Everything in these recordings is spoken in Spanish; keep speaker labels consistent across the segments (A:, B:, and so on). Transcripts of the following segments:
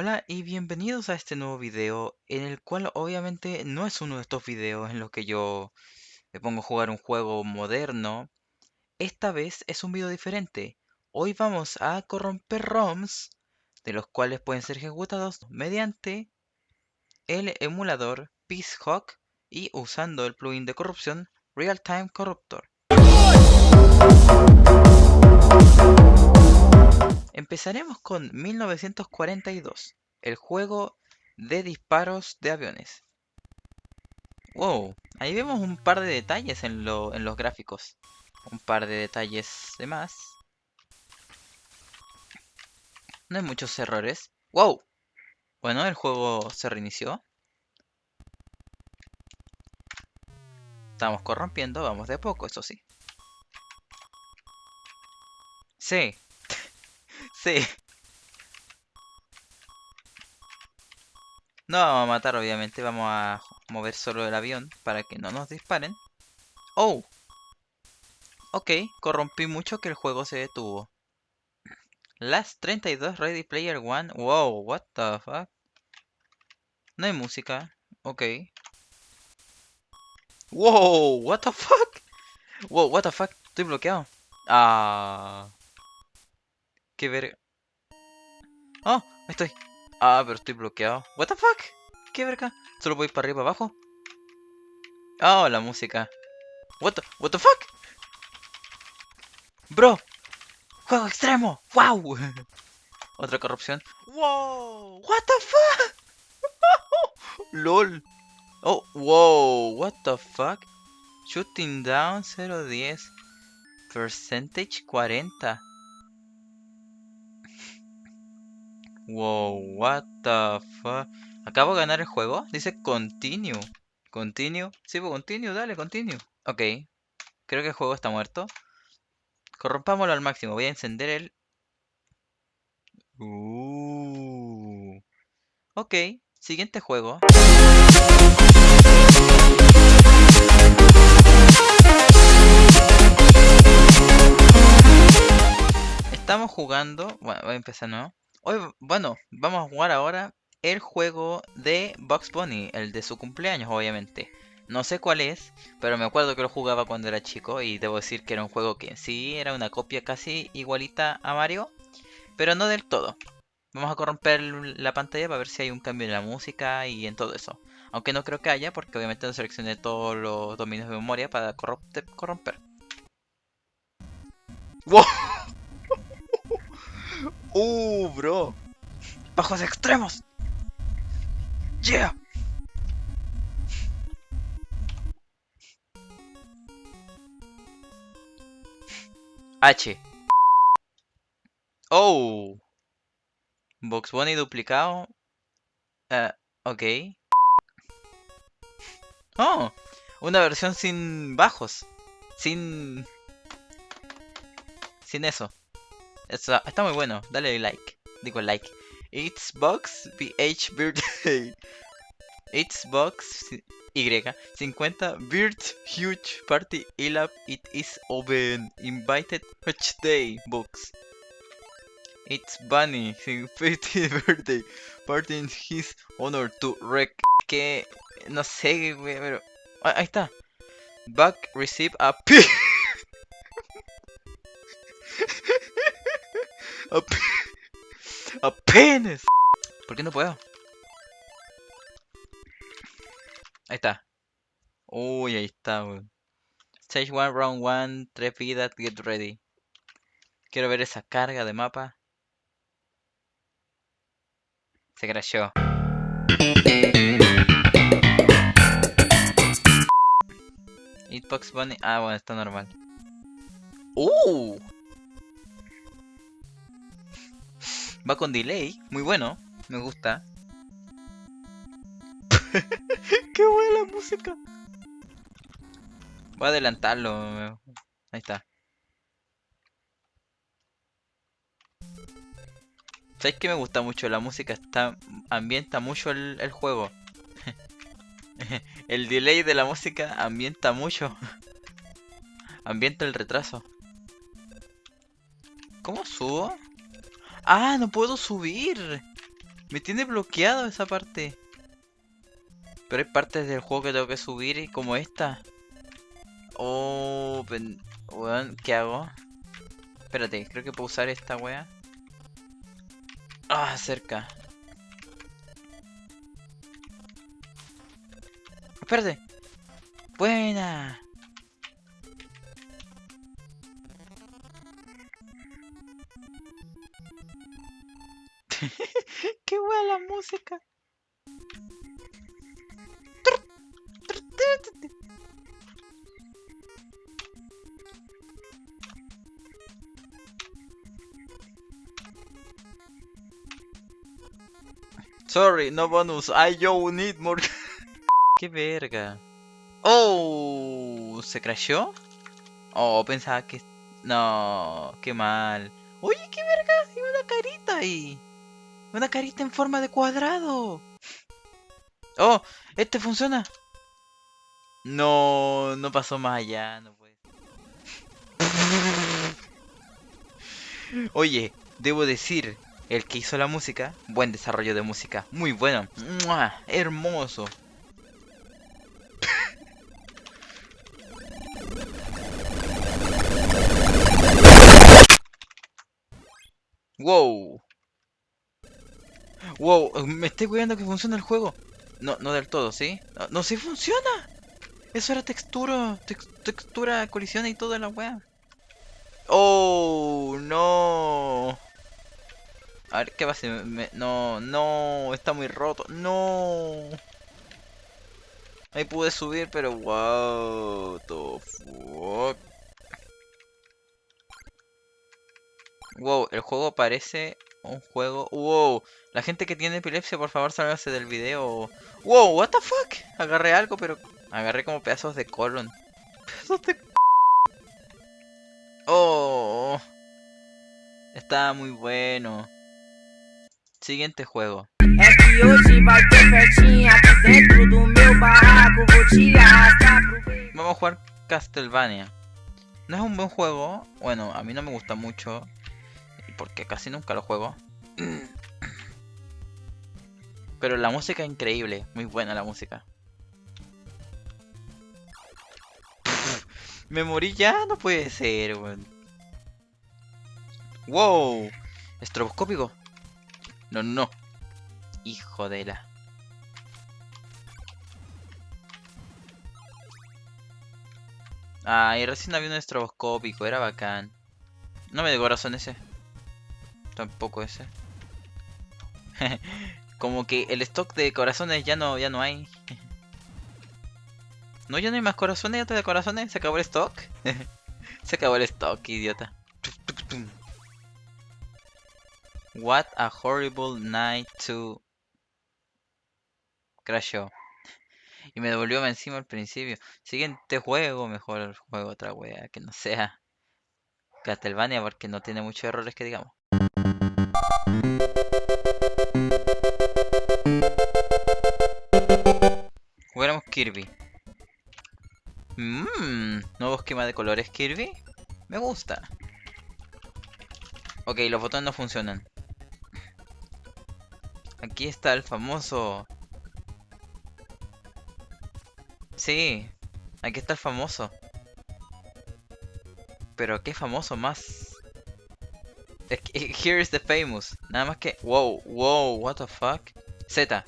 A: Hola y bienvenidos a este nuevo video en el cual obviamente no es uno de estos videos en los que yo me pongo a jugar un juego moderno. Esta vez es un video diferente. Hoy vamos a corromper ROMs de los cuales pueden ser ejecutados mediante el emulador Peacehawk y usando el plugin de corrupción Real Time Corruptor. Empezaremos con 1942, el juego de disparos de aviones. Wow, ahí vemos un par de detalles en, los gráficos. Un par de detalles de más. No hay muchos errores. ¡Wow! Bueno, el juego se reinició. Estamos corrompiendo, vamos de a poco, eso sí. Sí, No vamos a matar, obviamente. Vamos a mover solo el avión para que no nos disparen. ¡Oh! Ok, corrompí mucho que el juego se detuvo. Last 32 Ready Player One. Wow, what the fuck? No hay música. Ok. Wow, what the fuck? Wow, what the fuck? Estoy bloqueado. Ah. Qué verga. Oh, estoy. Ah, pero estoy bloqueado. What the fuck? ¿Qué verga? Solo voy para arriba abajo. Oh, la música. What the, what the fuck? Bro. Juego extremo. Wow. Otra corrupción. Wow. What the fuck? LOL. Oh, wow. What the fuck? Shooting down 010. Percentage 40. Wow, what the fuck. Acabo de ganar el juego. Dice continue. Continue. Sí, pues continue, dale, continue. Ok. Creo que el juego está muerto. Corrompámoslo al máximo. Voy a encender el... Uh. Ok. Siguiente juego. Estamos jugando... Bueno, voy a empezar, ¿no? Hoy, bueno, vamos a jugar ahora el juego de Bugs Bunny, el de su cumpleaños, obviamente. No sé cuál es, pero me acuerdo que lo jugaba cuando era chico y debo decir que era un juego que sí era una copia casi igualita a Mario, pero no del todo. Vamos a corromper la pantalla para ver si hay un cambio en la música y en todo eso. Aunque no creo que haya, porque obviamente no seleccioné todos los dominios de memoria para corromper. ¡Wow! Uh, bro. Bajos extremos. Yeah. H. Oh. Box Bunny duplicado. Uh. Oh. Una versión sin bajos. Sin... Sin eso. Está, muy bueno, dale like. Digo like. It's Box BH Birthday. It's Box Y 50 Bird Huge Party It is Open Invited Day Box. It's Bunny 50th birthday party in his honor to wreck que no sé, pero ah, ahí está. Back receive a ¡Apenas! ¿Por qué no puedo? Ahí está. Uy, ahí está, Stage 1, round 1, 3 vidas, get ready. Quiero ver esa carga de mapa. Se crashó. Hitbox Bunny. Ah, bueno, está normal. ¡Uh! Va con delay, muy bueno, me gusta. ¡Qué buena la música! Voy a adelantarlo. Ahí está. ¿Sabes que me gusta mucho? La música está ambienta mucho el, el juego. el delay de la música ambienta mucho. ambienta el retraso. ¿Cómo subo? ¡Ah! ¡No puedo subir! Me tiene bloqueado esa parte. Pero hay partes del juego que tengo que subir como esta. Oh, weón, ¿qué hago? Espérate, creo que puedo usar esta wea. Ah, cerca. Espérate. Buena. Música. Sorry, no bonus. I yo need more. Qué verga. Oh, ¿se crashó? Oh, pensaba que... No, qué mal. Oye, qué verga, hay una carita ahí. Una carita en forma de cuadrado. Oh, este funciona. No, no pasó más allá, no puede. Oye, debo decir, el que hizo la música, buen desarrollo de música, muy bueno, hermoso. wow. Wow, me estoy cuidando que funciona el juego. No, no del todo, ¿sí? No, no sí funciona. Eso era textura, textura, colisión y toda la weá. Oh, no. A ver, ¿qué va a hacer? no, no, está muy roto. No. Ahí pude subir, pero wow, the fuck. Wow, el juego parece un juego. Wow, la gente que tiene epilepsia, por favor, sálgase del video. Wow, what the fuck. Agarré algo, pero agarré como pedazos de colon. Pedazos de Oh, está muy bueno. Siguiente juego. Vamos a jugar Castlevania. No es un buen juego. Bueno, a mí no me gusta mucho. Porque casi nunca lo juego. Pero la música es increíble. Muy buena la música. Me morí ya, no puede ser, weón. Wow. Estroboscópico. No, no. Hijo de la. Ah, y recién había un estroboscópico, era bacán. No me de corazón ese. Tampoco ese. Como que el stock de corazones ya no, ya no hay. no, ya no hay más corazones, ya de corazones. Se acabó el stock. Se acabó el stock, idiota. What a horrible night to... Crashó. Y me devolvió encima al principio. Siguiente juego, mejor juego otra wea, que no sea Castlevania porque no tiene muchos errores que digamos. Kirby. Mmm, nuevo esquema de colores Kirby. Me gusta. Ok, los botones no funcionan. Aquí está el famoso... Sí, aquí está el famoso. Pero qué famoso más. Here is the famous. Nada más que... Wow, wow, what the fuck. Z.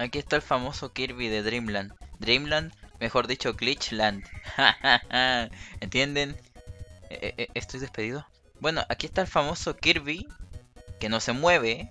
A: Aquí está el famoso Kirby de Dreamland. Dreamland, mejor dicho Glitchland. ¿Entienden? E, e, e, ¿Estoy despedido? Bueno, aquí está el famoso Kirby que no se mueve.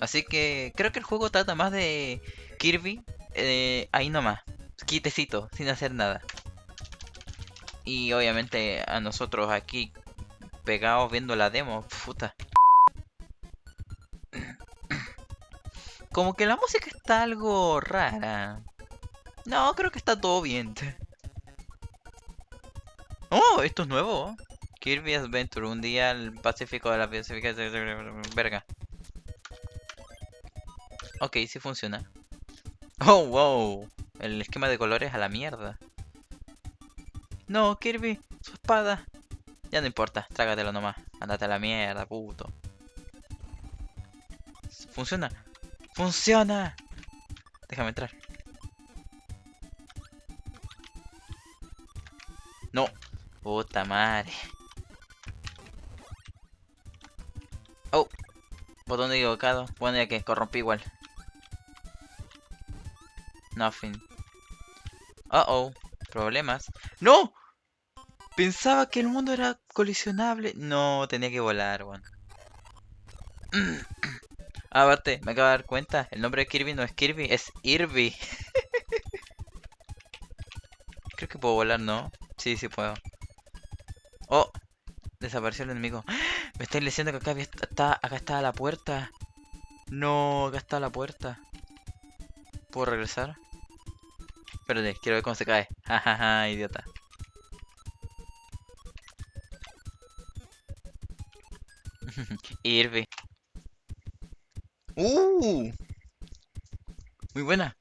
A: Así que creo que el juego trata más de Kirby eh, ahí nomás, quitecito, sin hacer nada. Y obviamente a nosotros aquí pegados viendo la demo, puta. Como que la música está algo rara. No, creo que está todo bien. Oh, esto es nuevo. Kirby Adventure, un día al Pacífico de la Pacífica verga. Ok, sí funciona. Oh, wow. El esquema de colores a la mierda. No, Kirby, su espada. Ya no importa, trágatelo nomás. Andate a la mierda, puto. funciona. ¡Funciona! Déjame entrar. No. Puta madre. Oh. Botón equivocado. Bueno, ya que corrompí igual. Nothing. Uh oh. Problemas. ¡No! Pensaba que el mundo era colisionable. No, tenía que volar, bueno. Aparte, me acabo de dar cuenta. El nombre de Kirby no es Kirby, es Irby. Creo que puedo volar, ¿no? Sí, sí puedo. Oh, desapareció el enemigo. Me estáis diciendo que acá está, acá está la puerta. No, acá está la puerta. ¿Puedo regresar? Espérate, quiero ver cómo se cae. Jajaja, idiota. Irby. ¡Uh! Muy buena.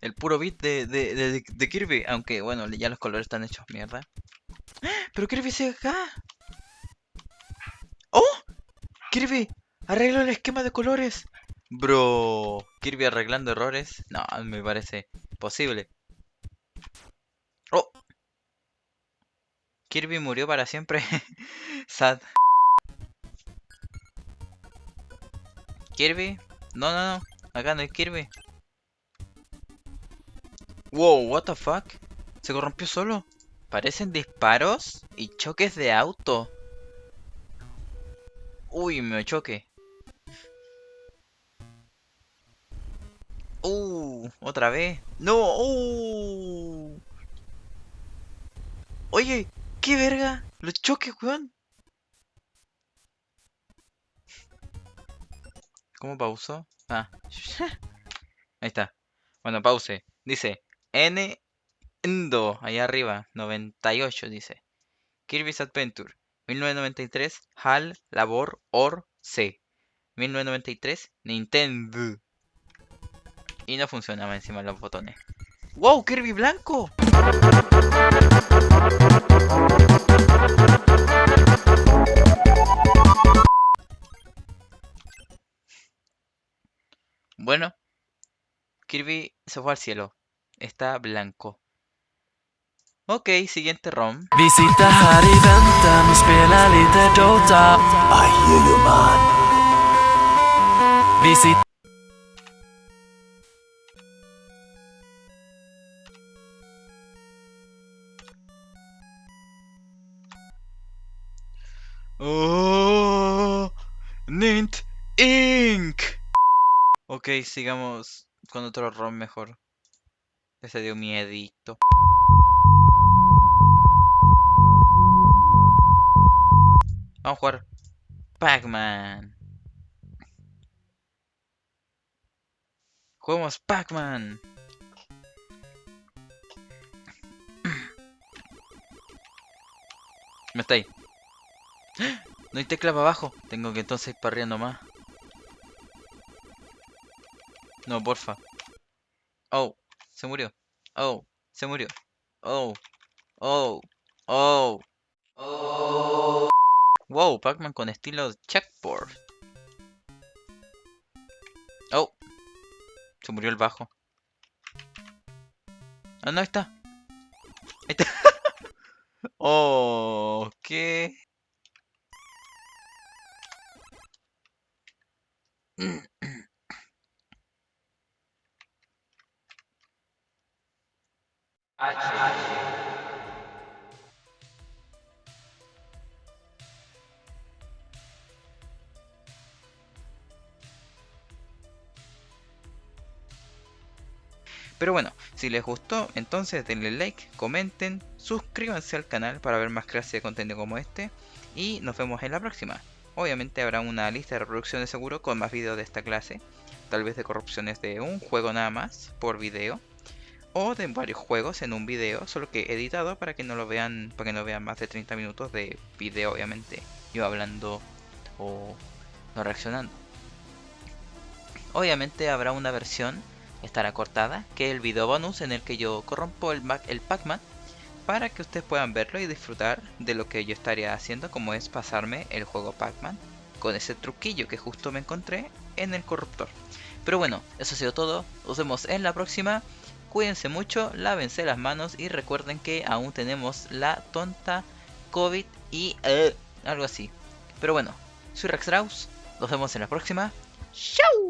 A: El puro beat de, de, de, Kirby. Aunque, bueno, ya los colores están hechos mierda. ¡Pero Kirby sigue acá! ¡Oh! ¡Kirby! ¡Arreglo el esquema de colores! Bro, Kirby arreglando errores. No, me parece posible. Oh. Kirby murió para siempre. Sad. Kirby. No, no, no. Acá no hay Kirby. Wow, what the fuck? Se corrompió solo. Parecen disparos y choques de auto. Uy, me choque. Uh, otra vez. No, uh. Oye, ¿qué verga? Los choques, weón. ¿Cómo pauso? Ah. Ahí está. Bueno, pause. Dice N Endo, allá arriba, 98 dice. Kirby's Adventure, 1993, HAL, Labor, OR, C. 1993, Nintendo. Y no funcionaba encima los botones. ¡Wow! ¡Kirby blanco! Bueno, Kirby se fue al cielo. Está blanco. Ok, siguiente ROM. Visita Harry väntan och spela lite Dota. I hear you man. Visita Oh, Nint Inc. Ok, sigamos con otro ROM mejor. Ese dio miedito. Vamos a jugar Pac-Man. Juguemos Pac-Man. No está ahí. No hay tecla para abajo. Tengo que entonces ir para arriba No, porfa. Oh, se murió. Oh, se murió. Oh, oh, oh, oh. Wow, Pac-Man con estilo checkboard. Oh, se murió el bajo. Ah, no, está. Ahí está. oh, ¿qué? Pero bueno, si les gustó, entonces denle like, comenten, suscríbanse al canal para ver más clases de contenido como este y nos vemos en la próxima. Obviamente habrá una lista de reproducción de seguro con más videos de esta clase, tal vez de corrupciones de un juego nada más por video o de varios juegos en un video, solo que editado para que no lo vean, para que no vean más de 30 minutos de video obviamente, yo hablando o no reaccionando. Obviamente habrá una versión estará cortada, que el video bonus en el que yo corrompo el, el Pac-Man para que ustedes puedan verlo y disfrutar de lo que yo estaría haciendo como es pasarme el juego Pac-Man con ese truquillo que justo me encontré en el corruptor. Pero bueno, eso ha sido todo. Nos vemos en la próxima. Cuídense mucho, lávense las manos y recuerden que aún tenemos la tonta COVID y eh, algo así. Pero bueno, soy Rex Nos vemos en la próxima. ¡Chao!